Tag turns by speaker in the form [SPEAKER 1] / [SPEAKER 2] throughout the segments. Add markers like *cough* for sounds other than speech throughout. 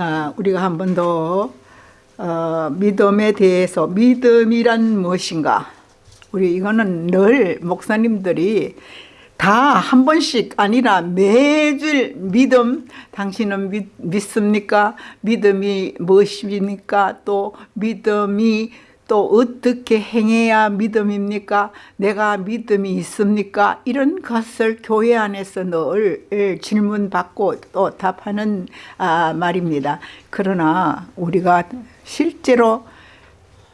[SPEAKER 1] 자, 우리가 한 번 더 어, 믿음에 대해서 믿음이란 무엇인가? 우리 이거는 늘 목사님들이 다 한 번씩 아니라 매주 믿음 당신은 믿, 믿습니까? 믿음이 무엇입니까? 또 믿음이 또 어떻게 행해야 믿음입니까? 내가 믿음이 있습니까? 이런 것을 교회 안에서 늘 질문받고 또 답하는 아, 말입니다. 그러나 우리가 실제로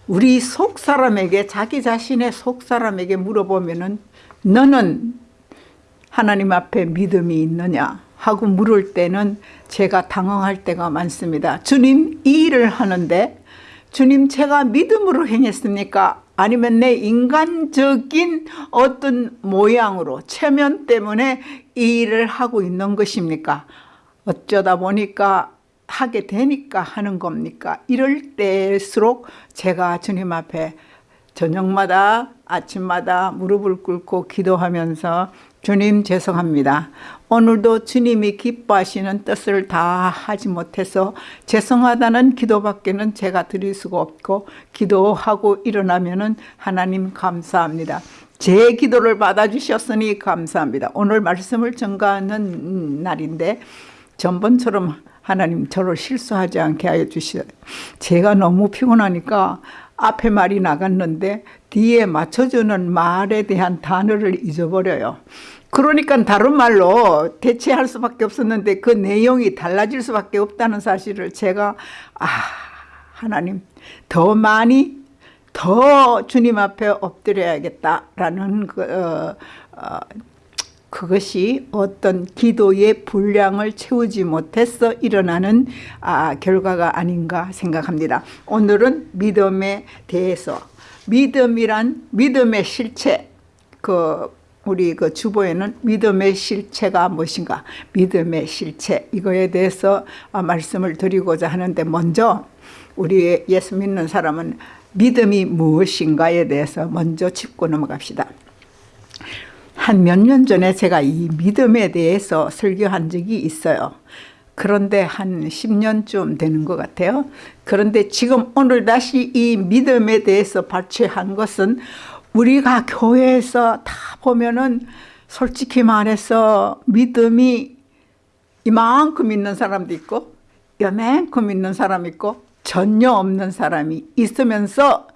[SPEAKER 1] 우리 속 사람에게 자기 자신의 속 사람에게 물어보면 은 너는 하나님 앞에 믿음이 있느냐 하고 물을 때는 제가 당황할 때가 많습니다. 주님 이 일을 하는데 주님 제가 믿음으로 행했습니까? 아니면 내 인간적인 어떤 모양으로 체면 때문에 이 일을 하고 있는 것입니까? 어쩌다 보니까 하게 되니까 하는 겁니까? 이럴 때일수록 제가 주님 앞에 저녁마다 아침마다 무릎을 꿇고 기도하면서 주님 죄송합니다. 오늘도 주님이 기뻐하시는 뜻을 다 하지 못해서 죄송하다는 기도밖에는 제가 드릴 수가 없고 기도하고 일어나면 하나님 감사합니다. 제 기도를 받아주셨으니 감사합니다. 오늘 말씀을 전가하는 날인데 전번처럼 하나님 저를 실수하지 않게 하여 주시오. 제가 너무 피곤하니까 앞에 말이 나갔는데 뒤에 맞춰주는 말에 대한 단어를 잊어버려요. 그러니까 다른 말로 대체할 수밖에 없었는데 그 내용이 달라질 수밖에 없다는 사실을 제가 아 하나님 더 많이 더 주님 앞에 엎드려야겠다라는 그, 어, 어, 그것이 어떤 기도의 분량을 채우지 못해서 일어나는 아, 결과가 아닌가 생각합니다. 오늘은 믿음에 대해서 믿음이란 믿음의 실체 그 우리 그 주보에는 믿음의 실체가 무엇인가 믿음의 실체 이거에 대해서 아, 말씀을 드리고자 하는데 먼저 우리 예수 믿는 사람은 믿음이 무엇인가에 대해서 먼저 짚고 넘어갑시다. 한 몇 년 전에 제가 이 믿음에 대해서 설교한 적이 있어요. 그런데 한 10년쯤 되는 것 같아요. 그런데 지금 오늘 다시 이 믿음에 대해서 발췌한 것은 우리가 교회에서 다 보면은 솔직히 말해서 믿음이 이만큼 있는 사람도 있고 요만큼 있는 사람 있고 전혀 없는 사람이 있으면서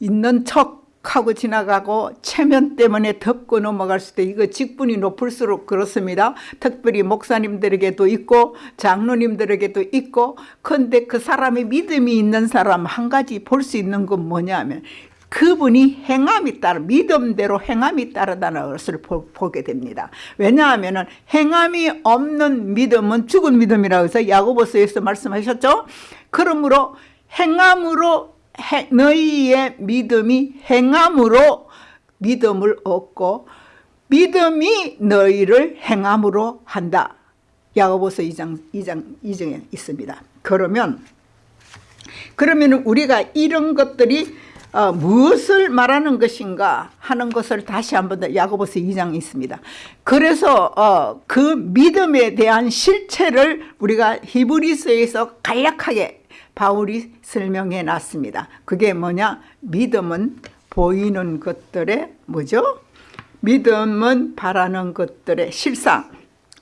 [SPEAKER 1] 있는 척하고 지나가고 체면 때문에 덮고 넘어갈 수도 이거 직분이 높을수록 그렇습니다. 특별히 목사님들에게도 있고 장로님들에게도 있고 근데 그 사람의 믿음이 있는 사람 한 가지 볼 수 있는 건 뭐냐면 그분이 행함이 따라 믿음대로 행함이 따르다는 것을 보, 게 됩니다. 왜냐하면 행함이 없는 믿음은 죽은 믿음이라고 해서 야고보서에서 말씀하셨죠. 그러므로 행함으로 해, 너희의 믿음이 행함으로 믿음을 얻고 믿음이 너희를 행함으로 한다. 야고보서 2장 2장 2장에 있습니다. 그러면 그러면 우리가 이런 것들이 어, 무엇을 말하는 것인가 하는 것을 다시 한번 더 야고보서 2장에 있습니다. 그래서 어, 그 믿음에 대한 실체를 우리가 히브리서에서 간략하게 바울이 설명해 놨습니다. 그게 뭐냐? 믿음은 보이는 것들의 뭐죠? 믿음은 바라는 것들의 실상,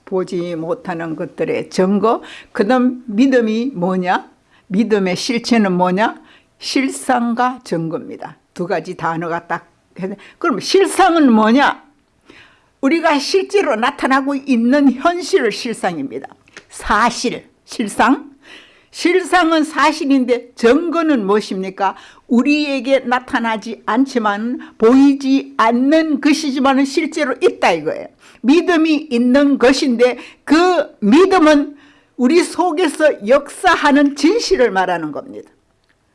[SPEAKER 1] 보지 못하는 것들의 증거, 그 다음 믿음이 뭐냐? 믿음의 실체는 뭐냐? 실상과 증거입니다. 두 가지 단어가 딱 그럼 실상은 뭐냐? 우리가 실제로 나타나고 있는 현실 실상입니다. 사실, 실상. 실상은 사실인데 증거는 무엇입니까? 우리에게 나타나지 않지만 보이지 않는 것이지만 실제로 있다 이거예요. 믿음이 있는 것인데 그 믿음은 우리 속에서 역사하는 진실을 말하는 겁니다.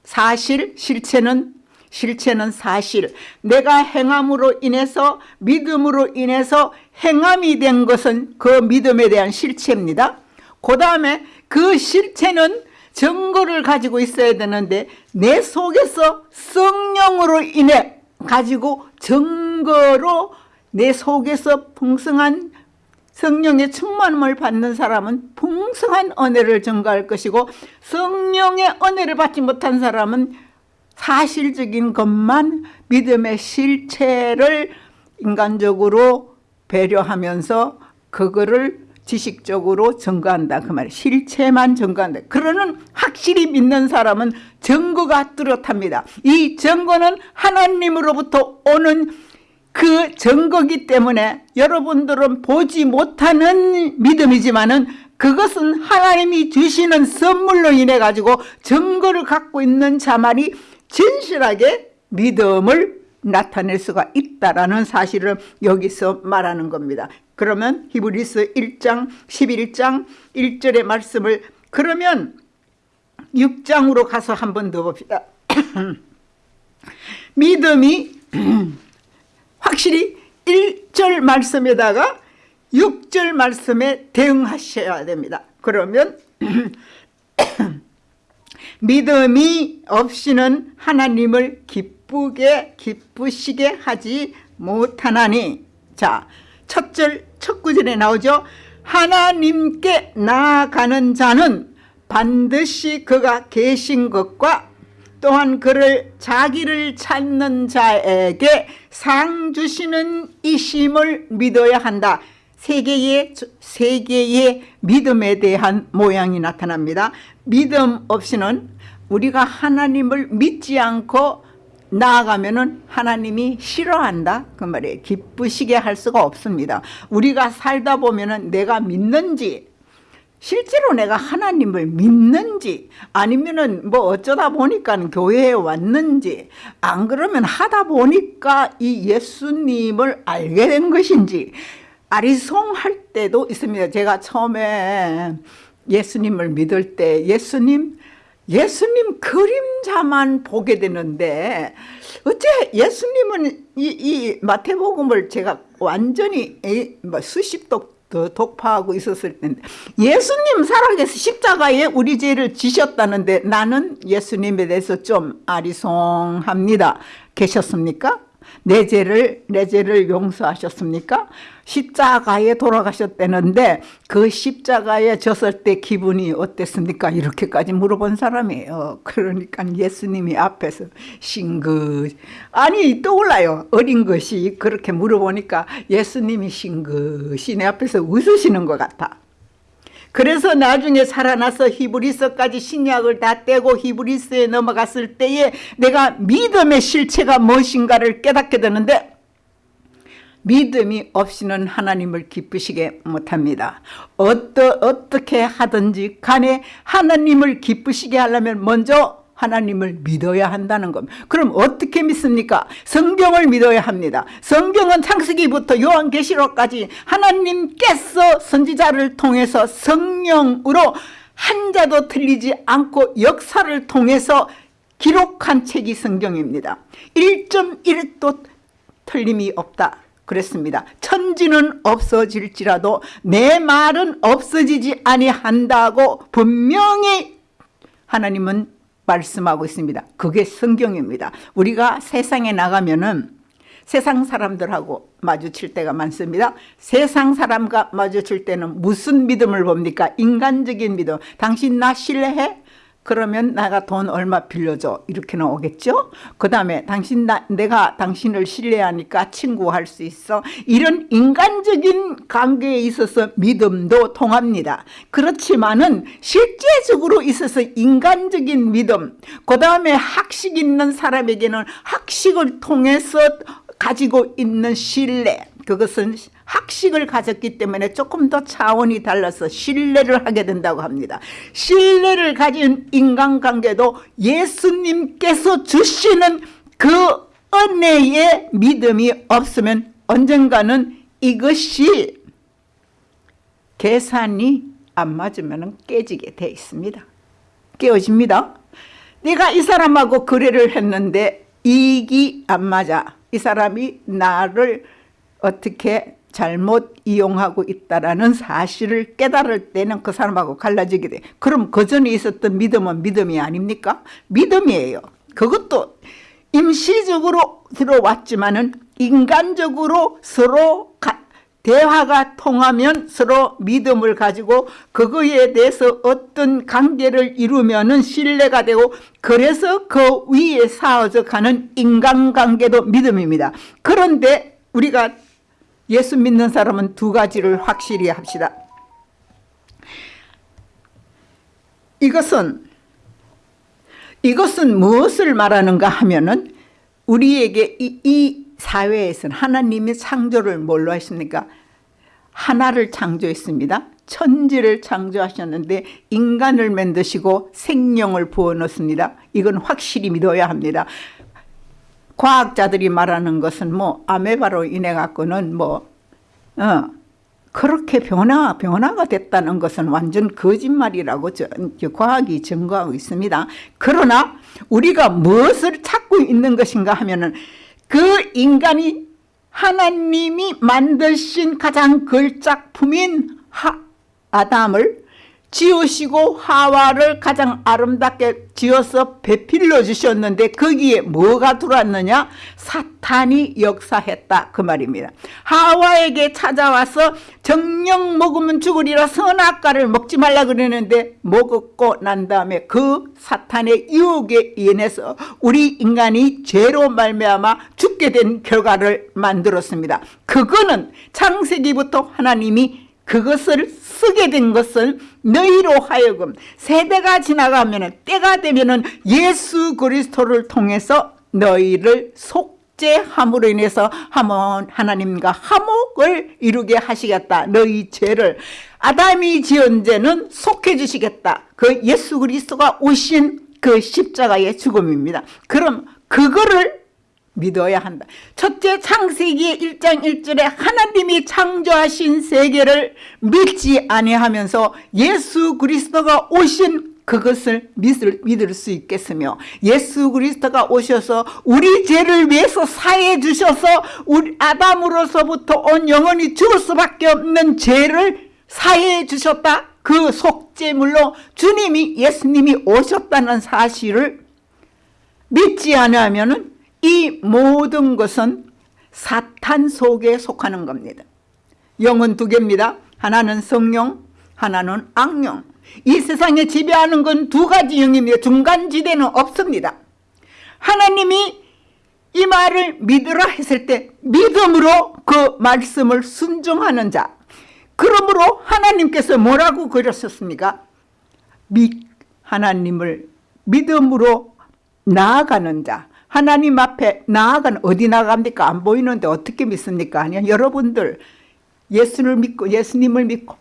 [SPEAKER 1] 사실, 실체는 실체는 사실 내가 행함으로 인해서 믿음으로 인해서 행함이 된 것은 그 믿음에 대한 실체입니다. 그 다음에 그 실체는 증거를 가지고 있어야 되는데 내 속에서 성령으로 인해 가지고 증거로 내 속에서 풍성한 성령의 충만함을 받는 사람은 풍성한 은혜를 증가할 것이고 성령의 은혜를 받지 못한 사람은 사실적인 것만 믿음의 실체를 인간적으로 배려하면서 그거를 지식적으로 증거한다 그 말이에요. 실체만 증거한다. 그러는 확실히 믿는 사람은 증거가 뚜렷합니다. 이 증거는 하나님으로부터 오는 그 증거기 때문에 여러분들은 보지 못하는 믿음이지만은 그것은 하나님이 주시는 선물로 인해 가지고 증거를 갖고 있는 자만이 진실하게 믿음을 나타낼 수가 있다라는 사실을 여기서 말하는 겁니다. 그러면 히브리스 1장 11장 1절의 말씀을 그러면 6장으로 가서 한 번 더 봅시다. *clears throat* 믿음이 *clears throat* 확실히 1절 말씀에다가 6절 말씀에 대응하셔야 됩니다. 그러면 *clears throat* 믿음이 없이는 하나님을 기쁘게 기쁘시게 하지 못하나니 자 첫절 첫 구절에 나오죠. 하나님께 나아가는 자는 반드시 그가 계신 것과 또한 그를 자기를 찾는 자에게 상 주시는 이심을 믿어야 한다. 세 개의 세 개의 믿음에 대한 모양이 나타납니다. 믿음 없이는 우리가 하나님을 믿지 않고 나아가면은 하나님이 싫어한다 그 말이에요. 기쁘시게 할 수가 없습니다. 우리가 살다 보면은 내가 믿는지 실제로 내가 하나님을 믿는지 아니면은 뭐 어쩌다 보니까 교회에 왔는지 안 그러면 하다 보니까 이 예수님을 알게 된 것인지 아리송할 때도 있습니다. 제가 처음에 예수님을 믿을 때 예수님 예수님 그림자만 보게 되는데 어째 예수님은 이, 이 마태복음을 제가 완전히 뭐 수십 독 독파하고 있었을 텐데 예수님 살아계서 십자가에 우리 죄를 지셨다는데 나는 예수님에 대해서 좀 아리송합니다. 계셨습니까? 내 죄를 내 죄를 용서하셨습니까? 십자가에 돌아가셨다는데 그 십자가에 졌을 때 기분이 어땠습니까? 이렇게까지 물어본 사람이에요. 그러니까 예수님이 앞에서 싱긋 아니 떠올라요. 어린 것이 그렇게 물어보니까 예수님이 싱긋이 내 앞에서 웃으시는 것 같아. 그래서 나중에 살아나서 히브리서까지 신약을 다 떼고 히브리서에 넘어갔을 때에 내가 믿음의 실체가 무엇인가를 깨닫게 되는데 믿음이 없이는 하나님을 기쁘시게 못합니다. 어떠, 어떻게 하든지 간에 하나님을 기쁘시게 하려면 먼저 하나님을 믿어야 한다는 겁니다. 그럼 어떻게 믿습니까? 성경을 믿어야 합니다. 성경은 창세기부터 요한계시록까지 하나님께서 선지자를 통해서 성령으로 한 자도 틀리지 않고 역사를 통해서 기록한 책이 성경입니다. 1.1도 틀림이 없다. 그랬습니다. 천지는 없어질지라도 내 말은 없어지지 아니한다고 분명히 하나님은 말씀하고 있습니다. 그게 성경입니다. 우리가 세상에 나가면은 세상 사람들하고 마주칠 때가 많습니다. 세상 사람과 마주칠 때는 무슨 믿음을 봅니까? 인간적인 믿음. 당신 나 신뢰해? 그러면 내가 돈 얼마 빌려줘? 이렇게 나오겠죠? 그 다음에 당신 나, 내가 당신을 신뢰하니까 친구할 수 있어. 이런 인간적인 관계에 있어서 믿음도 통합니다. 그렇지만은 실제적으로 있어서 인간적인 믿음 그 다음에 학식 있는 사람에게는 학식을 통해서 가지고 있는 신뢰 그것은 학식을 가졌기 때문에 조금 더 차원이 달라서 신뢰를 하게 된다고 합니다. 신뢰를 가진 인간관계도 예수님께서 주시는 그 은혜의 믿음이 없으면 언젠가는 이것이 계산이 안 맞으면 깨지게 돼 있습니다. 깨어집니다. 내가 이 사람하고 거래를 했는데 이익이 안 맞아. 이 사람이 나를 어떻게 잘못 이용하고 있다라는 사실을 깨달을 때는 그 사람하고 갈라지게 돼. 그럼 그 전에 있었던 믿음은 믿음이 아닙니까? 믿음이에요. 그것도 임시적으로 들어왔지만은 인간적으로 서로 가, 대화가 통하면 서로 믿음을 가지고 그거에 대해서 어떤 관계를 이루면은 신뢰가 되고 그래서 그 위에 쌓아져 가는 인간관계도 믿음입니다. 그런데 우리가 예수 믿는 사람은 두 가지를 확실히 합시다. 이것은 이것은 무엇을 말하는가 하면은 우리에게 이, 이 사회에서는 하나님이 창조를 뭘로 하십니까? 하나를 창조했습니다. 천지를 창조하셨는데 인간을 만드시고 생명을 부어넣습니다. 이건 확실히 믿어야 합니다. 과학자들이 말하는 것은 뭐 아메바로 인해 갖고는 뭐 어, 그렇게 변화 변화가 됐다는 것은 완전 거짓말이라고 저, 저 과학이 증거하고 있습니다. 그러나 우리가 무엇을 찾고 있는 것인가 하면은 그 인간이 하나님이 만드신 가장 걸작품인 하, 아담을 지으시고 하와를 가장 아름답게 지어서 배필러 주셨는데 거기에 뭐가 들어왔느냐? 사탄이 역사했다. 그 말입니다. 하와에게 찾아와서 정령 먹으면 죽으리라 선악과를 먹지 말라 그러는데 먹었고 난 다음에 그 사탄의 유혹에 인해서 우리 인간이 죄로 말미암아 죽게 된 결과를 만들었습니다. 그거는 창세기부터 하나님이 그것을 쓰게 된 것은 너희로 하여금 세대가 지나가면 때가 되면 예수 그리스도를 통해서 너희를 속죄함으로 인해서 하나님과 화목을 이루게 하시겠다. 너희 죄를 아담이 지은 죄는 속해 주시겠다. 그 예수 그리스도가 오신 그 십자가의 죽음입니다. 그럼 그거를 믿어야 한다. 첫째 창세기 1장 1절에 하나님이 창조하신 세계를 믿지 아니하면서 예수 그리스도가 오신 그것을 믿을, 믿을 수 있겠으며 예수 그리스도가 오셔서 우리 죄를 위해서 사해 주셔서 우리 아담으로서부터 온 영혼이 죽을 수밖에 없는 죄를 사해 주셨다. 그 속죄물로 주님이 예수님이 오셨다는 사실을 믿지 않으면 이 모든 것은 사탄 속에 속하는 겁니다. 영은 두 개입니다. 하나는 성령, 하나는 악령. 이 세상에 지배하는 건 두 가지 영입니다. 중간지대는 없습니다. 하나님이 이 말을 믿으라 했을 때 믿음으로 그 말씀을 순종하는 자. 그러므로 하나님께서 뭐라고 그러셨습니까? 미, 하나님을 믿음으로 나아가는 자. 하나님 앞에 나아간 어디 나갑니까? 안 보이는데 어떻게 믿습니까? 아니요. 여러분들 예수를 믿고 예수님을 믿고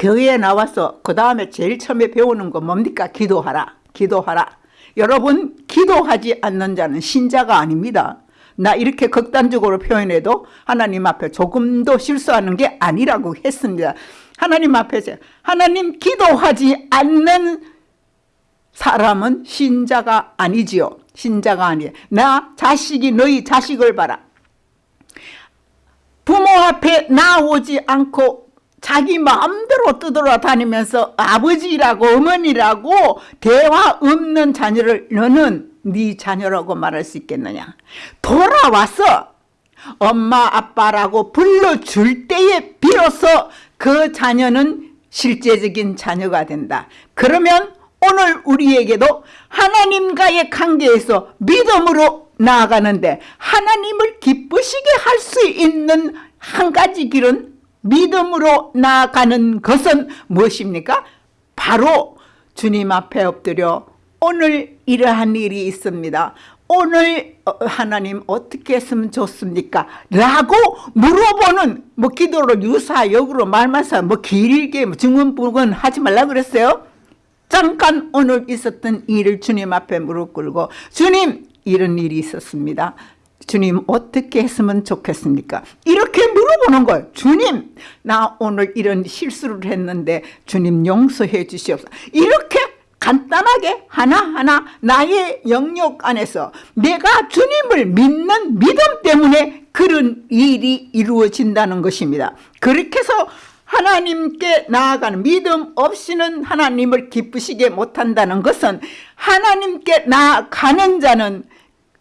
[SPEAKER 1] 교회에 나와서 그 다음에 제일 처음에 배우는 거 뭡니까? 기도하라. 기도하라. 여러분 기도하지 않는 자는 신자가 아닙니다. 나 이렇게 극단적으로 표현해도 하나님 앞에 조금도 실수하는 게 아니라고 했습니다. 하나님 앞에서 하나님 기도하지 않는 사람은 신자가 아니지요. 신자가 아니에요. 나 자식이 너희 자식을 봐라. 부모 앞에 나오지 않고 자기 마음대로 떠돌아다니면서 아버지라고 어머니라고 대화 없는 자녀를 너는 네 자녀라고 말할 수 있겠느냐. 돌아와서 엄마 아빠라고 불러줄 때에 비로소 그 자녀는 실제적인 자녀가 된다. 그러면 오늘 우리에게도 하나님과의 관계에서 믿음으로 나아가는데 하나님을 기쁘시게 할 수 있는 한 가지 길은 믿음으로 나아가는 것은 무엇입니까? 바로 주님 앞에 엎드려 오늘 이러한 일이 있습니다. 오늘 어, 하나님 어떻게 했으면 좋습니까? 라고 물어보는 뭐 기도로 유사역으로 말마사 뭐 길게 뭐 증언부근 하지 말라 그랬어요. 잠깐 오늘 있었던 일을 주님 앞에 무릎 꿇고 주님 이런 일이 있었습니다. 주님 어떻게 했으면 좋겠습니까? 이렇게 물어보는 거예요. 주님 나 오늘 이런 실수를 했는데 주님 용서해 주시옵소서. 이렇게 간단하게 하나하나 나의 영역 안에서 내가 주님을 믿는 믿음 때문에 그런 일이 이루어진다는 것입니다. 그렇게 해서 하나님께 나아가는 믿음 없이는 하나님을 기쁘시게 못한다는 것은 하나님께 나아가는 자는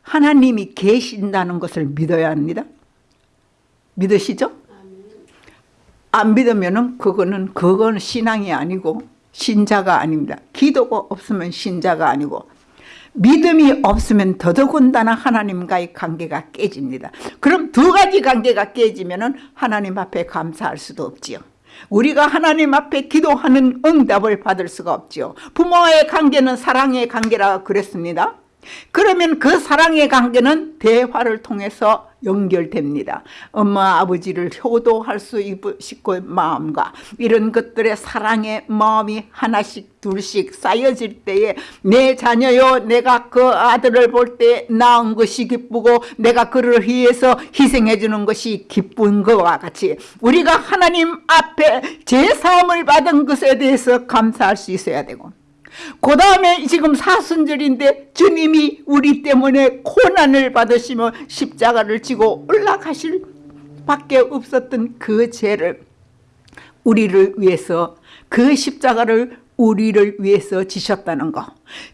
[SPEAKER 1] 하나님이 계신다는 것을 믿어야 합니다. 믿으시죠? 안 믿으면은 그거는 그건 신앙이 아니고 신자가 아닙니다. 기도가 없으면 신자가 아니고 믿음이 없으면 더더군다나 하나님과의 관계가 깨집니다. 그럼 두 가지 관계가 깨지면은 하나님 앞에 감사할 수도 없지요. 우리가 하나님 앞에 기도하는 응답을 받을 수가 없지요. 부모와의 관계는 사랑의 관계라 그랬습니다. 그러면 그 사랑의 관계는 대화를 통해서 연결됩니다. 엄마 아버지를 효도할 수 있고 마음과 이런 것들의 사랑의 마음이 하나씩 둘씩 쌓여질 때에 내 자녀요 내가 그 아들을 볼 때 낳은 것이 기쁘고 내가 그를 위해서 희생해 주는 것이 기쁜 것과 같이 우리가 하나님 앞에 제사함을 받은 것에 대해서 감사할 수 있어야 되고 그 다음에 지금 사순절인데 주님이 우리 때문에 고난을 받으시며 십자가를 지고 올라가실 밖에 없었던 그 죄를 우리를 위해서 그 십자가를 우리를 위해서 지셨다는 거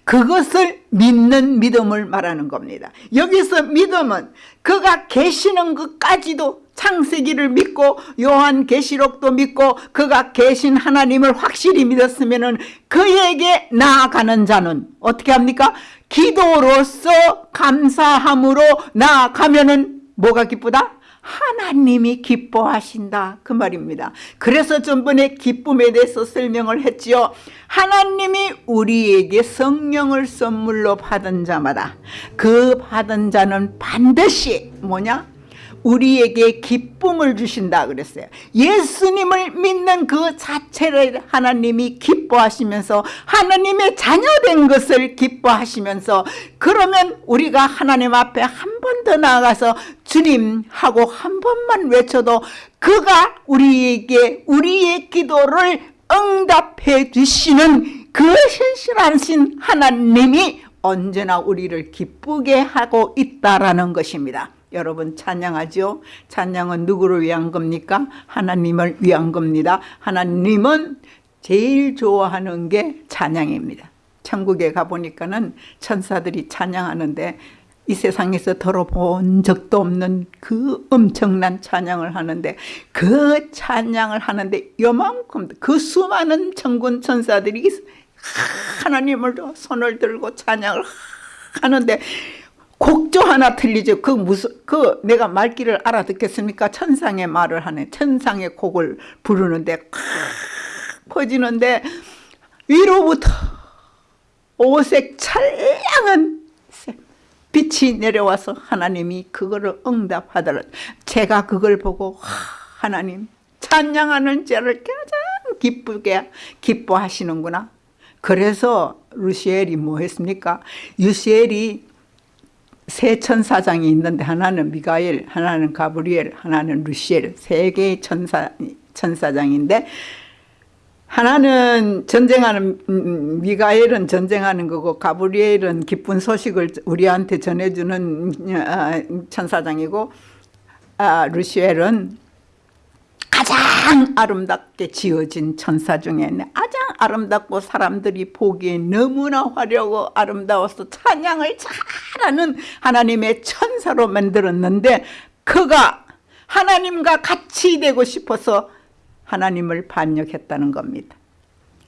[SPEAKER 1] 그것을 믿는 믿음을 말하는 겁니다 여기서 믿음은 그가 계시는 것까지도 창세기를 믿고 요한 계시록도 믿고 그가 계신 하나님을 확실히 믿었으면 그에게 나아가는 자는 어떻게 합니까? 기도로서 감사함으로 나아가면 은 뭐가 기쁘다? 하나님이 기뻐하신다 그 말입니다. 그래서 전번에 기쁨에 대해서 설명을 했지요. 하나님이 우리에게 성령을 선물로 받은 자마다 그 받은 자는 반드시 뭐냐 우리에게 기쁨을 주신다 그랬어요. 예수님을 믿는 그 자체를 하나님이 기뻐하시면서 하나님의 자녀된 것을 기뻐하시면서 그러면 우리가 하나님 앞에 한 번 더 나아가서 주님 하고 한 번만 외쳐도 그가 우리에게 우리의 기도를 응답해 주시는 그 신실하신 하나님이 언제나 우리를 기쁘게 하고 있다라는 것입니다 여러분 찬양하죠. 찬양은 누구를 위한 겁니까? 하나님을 위한 겁니다. 하나님은 제일 좋아하는 게 찬양입니다. 천국에 가보니까는 천사들이 찬양하는데 이 세상에서 들어본 적도 없는 그 엄청난 찬양을 하는데 그 찬양을 하는데 요만큼 그 수많은 천군 천사들이 하나님을 손을 들고 찬양을 하는데 곡조 하나 틀리죠. 그 무슨 그 내가 말귀를 알아듣겠습니까? 천상의 말을 하네. 천상의 곡을 부르는데 퍼지는데 위로부터 오색 찬양한 빛이 내려와서 하나님이 그거를 응답하더라. 제가 그걸 보고 하나님 찬양하는 자를 가장 기쁘게 기뻐하시는구나. 그래서 루시엘이 뭐 했습니까? 유시엘이 세 천사장이 있는데 하나는 미가엘, 하나는 가브리엘, 하나는 루시엘. 세 개의 천사, 천사장인데 하나는 전쟁하는 음, 미가엘은 전쟁하는 거고 가브리엘은 기쁜 소식을 우리한테 전해주는 아, 천사장이고 아, 루시엘은 가장 아름답게 지어진 천사 중에 가장 아름답고 사람들이 보기에 너무나 화려하고 아름다워서 찬양을 잘하는 하나님의 천사로 만들었는데 그가 하나님과 같이 되고 싶어서 하나님을 반역했다는 겁니다.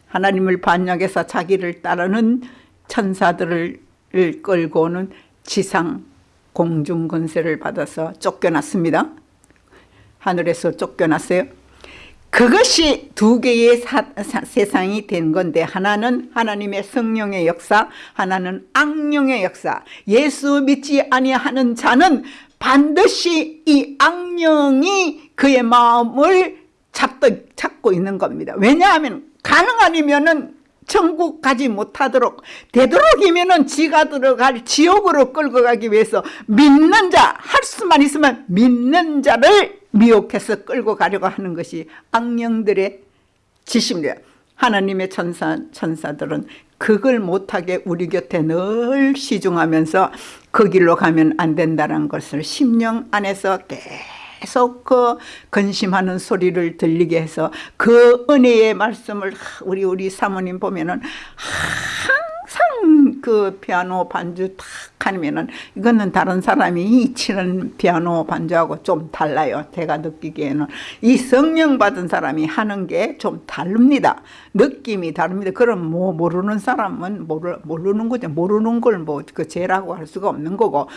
[SPEAKER 1] 하나님을 반역해서 자기를 따르는 천사들을 끌고는 지상 공중 권세를 받아서 쫓겨났습니다. 하늘에서 쫓겨났어요. 그것이 두 개의 사, 사, 세상이 된 건데 하나는 하나님의 성령의 역사 하나는 악령의 역사. 예수 믿지 아니하는 자는 반드시 이 악령이 그의 마음을 잡도, 잡고 있는 겁니다. 왜냐하면 가능하면 은 천국 가지 못하도록 되도록이면 지가 들어갈 지옥으로 끌고 가기 위해서 믿는 자 할 수만 있으면 믿는 자를 미혹해서 끌고 가려고 하는 것이 악령들의 지십니다. 하나님의 천사, 천사들은 그걸 못하게 우리 곁에 늘 시중하면서 그 길로 가면 안 된다는 것을 심령 안에서 계속 그 근심하는 소리를 들리게 해서 그 은혜의 말씀을 우리 우리 사모님 보면은 항상 그 피아노 반주 탁 하면은 이거는 다른 사람이 치는 피아노 반주하고 좀 달라요. 제가 느끼기에는 이 성령 받은 사람이 하는 게 좀 다릅니다. 느낌이 다릅니다. 그럼 뭐 모르는 사람은 모르, 모르는 거죠. 모르는 걸 뭐 그 죄라고 할 수가 없는 거고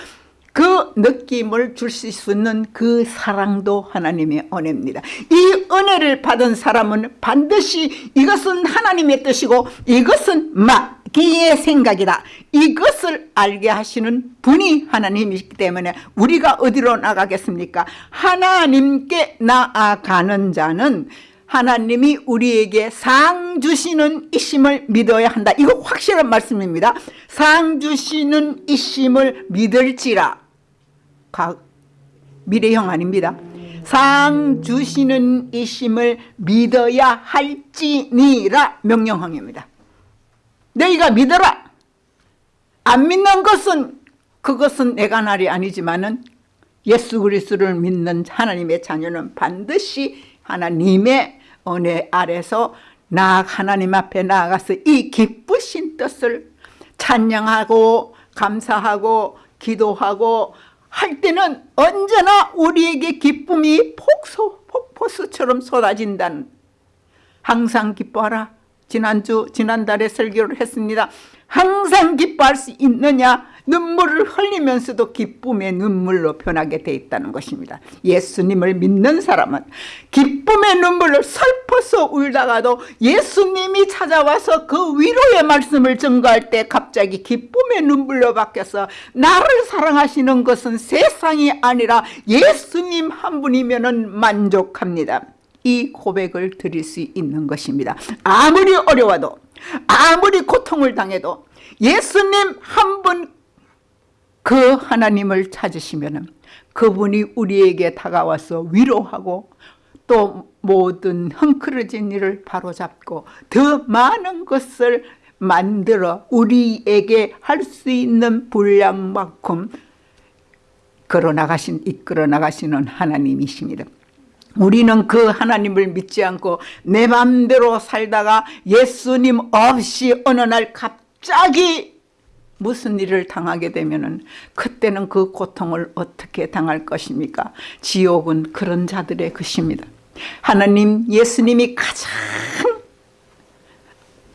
[SPEAKER 1] 그 느낌을 주실 수 있는 그 사랑도 하나님의 은혜입니다. 이 은혜를 받은 사람은 반드시 이것은 하나님의 뜻이고 이것은 마귀의 생각이다. 이것을 알게 하시는 분이 하나님이기 때문에 우리가 어디로 나가겠습니까? 하나님께 나아가는 자는 하나님이 우리에게 상 주시는 이심을 믿어야 한다. 이거 확실한 말씀입니다. 상 주시는 이심을 믿을지라. 가, 미래형 아닙니다. 상 주시는 이심을 믿어야 할지니라 명령형입니다. 너희가 믿어라. 안 믿는 것은 그것은 내가 날이 아니지만은 예수 그리스도를 믿는 하나님의 자녀는 반드시 하나님의 은혜 아래서 나 하나님 앞에 나아가서 이 기쁘신 뜻을 찬양하고 감사하고 기도하고 할 때는 언제나 우리에게 기쁨이 폭소, 폭포수처럼 쏟아진다는 항상 기뻐하라 지난주 지난달에 설교를 했습니다. 항상 기뻐할 수 있느냐? 눈물을 흘리면서도 기쁨의 눈물로 변하게 돼 있다는 것입니다. 예수님을 믿는 사람은 기쁨의 눈물을 슬퍼서 울다가도 예수님이 찾아와서 그 위로의 말씀을 전가할 때 갑자기 기쁨의 눈물로 바뀌어서 나를 사랑하시는 것은 세상이 아니라 예수님 한 분이면 만족합니다 이 고백을 드릴 수 있는 것입니다 아무리 어려워도 아무리 고통을 당해도 예수님 한 분 그 하나님을 찾으시면 그분이 우리에게 다가와서 위로하고 또 모든 헝클어진 일을 바로잡고 더 많은 것을 만들어 우리에게 할 수 있는 분량만큼 걸어나가신, 이끌어 나가시는 하나님이십니다. 우리는 그 하나님을 믿지 않고 내 맘대로 살다가 예수님 없이 어느 날 갑자기 무슨 일을 당하게 되면 그때는 그 고통을 어떻게 당할 것입니까? 지옥은 그런 자들의 것입니다. 하나님 예수님이 가장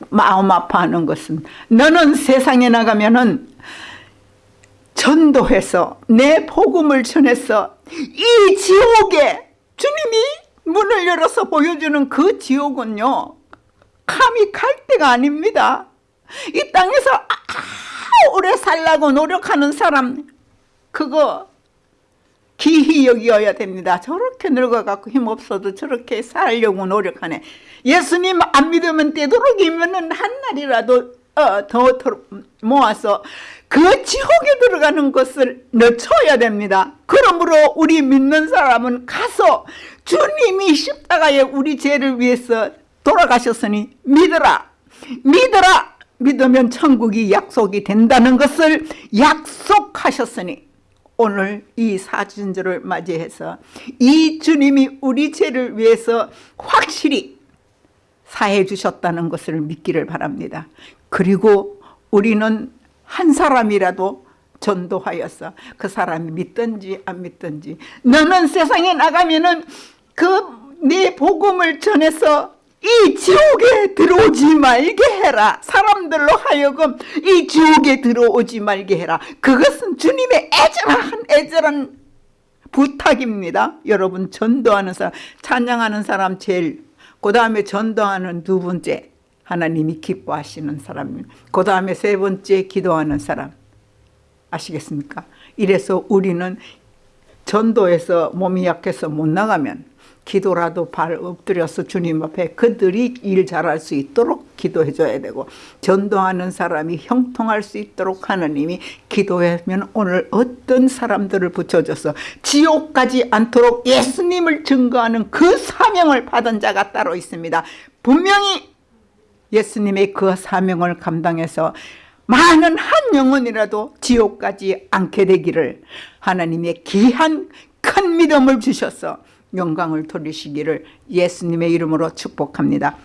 [SPEAKER 1] 마음 아파하는 것은 너는 세상에 나가면은 전도해서 내 복음을 전해서 이 지옥에 주님이 문을 열어서 보여주는 그 지옥은요 감히 갈 데가 아닙니다. 이 땅에서 오래 살라고 노력하는 사람 그거 기히 여기어야 됩니다. 저렇게 늙어갖고 힘없어도 저렇게 살려고 노력하네. 예수님 안 믿으면 되도록이면 한 날이라도 어, 더, 더 모아서 그 지옥에 들어가는 것을 늦춰야 됩니다. 그러므로 우리 믿는 사람은 가서 주님이 십자가에 우리 죄를 위해서 돌아가셨으니 믿어라. 믿어라. 믿으면 천국이 약속이 된다는 것을 약속하셨으니 오늘 이 사진절을 맞이해서 이 주님이 우리 죄를 위해서 확실히 사해 주셨다는 것을 믿기를 바랍니다. 그리고 우리는 한 사람이라도 전도하여서 그 사람이 믿든지 안 믿든지 너는 세상에 나가면은 그 네 복음을 전해서 이 지옥에 들어오지 말게 해라. 사람들로 하여금 이 지옥에 들어오지 말게 해라. 그것은 주님의 애절한 애절한 부탁입니다. 여러분 전도하는 사람 찬양하는 사람 제일 그 다음에 전도하는 두 번째 하나님이 기뻐하시는 사람 그 다음에 세 번째 기도하는 사람 아시겠습니까? 이래서 우리는 전도에서 몸이 약해서 못 나가면 기도라도 발 엎드려서 주님 앞에 그들이 일 잘할 수 있도록 기도해 줘야 되고 전도하는 사람이 형통할 수 있도록 하나님이 기도하면 오늘 어떤 사람들을 붙여줘서 지옥까지 않도록 예수님을 증거하는 그 사명을 받은 자가 따로 있습니다. 분명히 예수님의 그 사명을 감당해서 많은 한 영혼이라도 지옥까지 않게 되기를 하나님의 귀한 큰 믿음을 주셔서 영광을 돌리시기를 예수님의 이름으로 축복합니다.